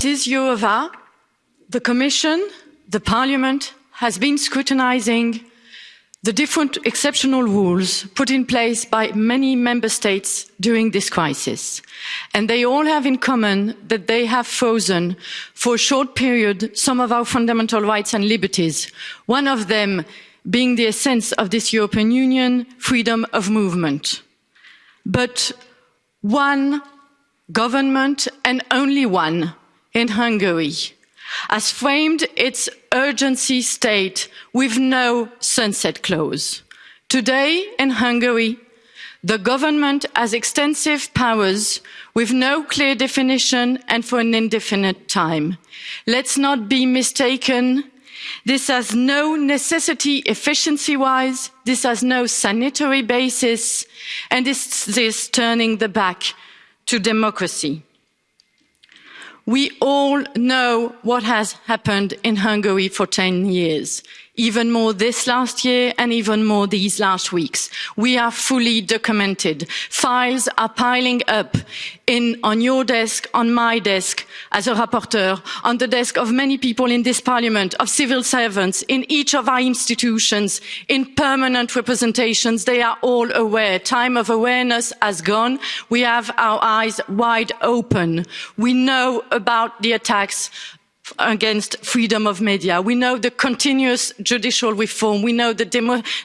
This Jourova, the Commission, the Parliament has been scrutinising the different exceptional rules put in place by many member states during this crisis. And they all have in common that they have frozen for a short period some of our fundamental rights and liberties. One of them being the essence of this European Union, freedom of movement. But one government and only one in Hungary has framed its urgency state with no sunset clause. Today in Hungary, the government has extensive powers with no clear definition and for an indefinite time. Let's not be mistaken. This has no necessity efficiency wise. This has no sanitary basis. And this is turning the back to democracy. We all know what has happened in Hungary for 10 years even more this last year and even more these last weeks. We are fully documented. Files are piling up in, on your desk, on my desk as a rapporteur, on the desk of many people in this parliament, of civil servants, in each of our institutions, in permanent representations. They are all aware. Time of awareness has gone. We have our eyes wide open. We know about the attacks against freedom of media. We know the continuous judicial reform. We know the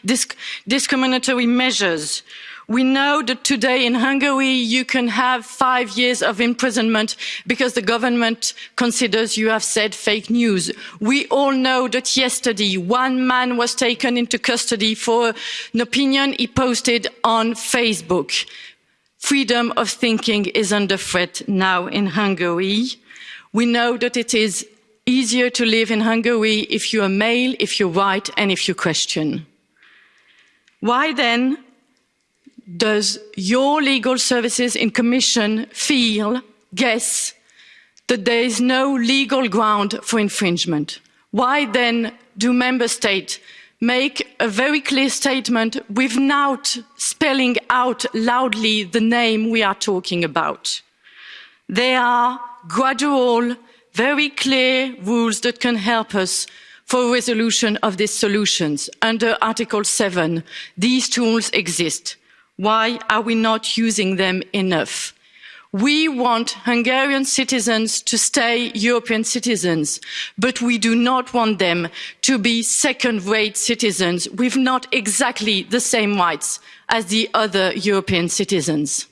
disc discriminatory measures. We know that today in Hungary you can have five years of imprisonment because the government considers you have said fake news. We all know that yesterday one man was taken into custody for an opinion he posted on Facebook. Freedom of thinking is under threat now in Hungary. We know that it is easier to live in Hungary if you're male, if you're white, and if you question. Why then does your legal services in commission feel, guess, that there is no legal ground for infringement? Why then do member states make a very clear statement without spelling out loudly the name we are talking about? They are gradual very clear rules that can help us for resolution of these solutions. Under Article 7, these tools exist. Why are we not using them enough? We want Hungarian citizens to stay European citizens, but we do not want them to be second-rate citizens with not exactly the same rights as the other European citizens.